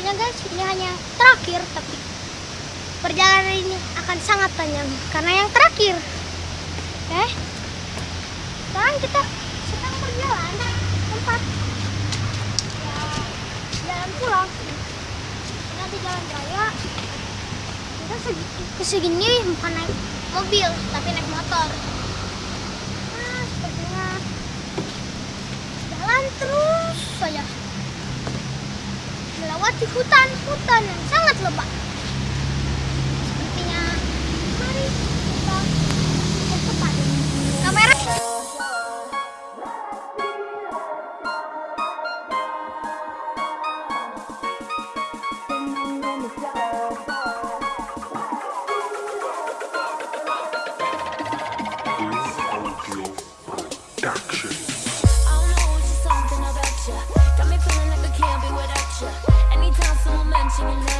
sepertinya guys ini hanya terakhir tapi perjalanan ini akan sangat panjang. Karena yang terakhir oke sekarang kita sedang berjalan tempat jalan pulang. Nanti jalan raya kita segi, kesegini bukan naik mobil tapi naik motor. Nah sepertinya jalan terus saja melewati hutan-hutan yang sangat lebat sepertinya mari kita percepat kamera. Audio Production. singing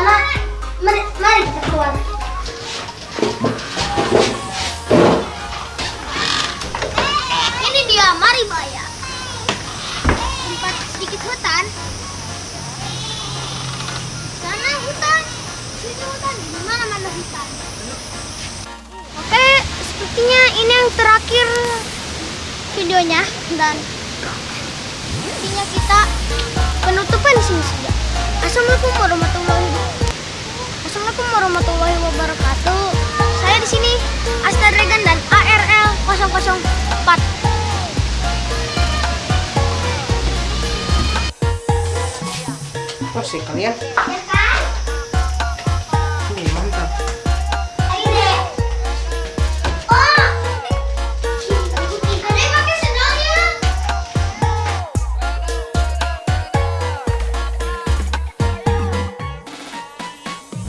mana? Mari, mari kita keluar. Ini dia Maribaya. Tempat sedikit hutan. Sana hutan, sini hutan, di mana mana hutan. Oke, sepertinya ini yang terakhir videonya dan sepertinya kita penutupan di sini saja. Assalamualaikum warahmatullahi wabarakatuh. Assalamualaikum warahmatullahi wabarakatuh. Saya di sini Asta Dragon dan ARL 004. Apa sih kalian? Ya,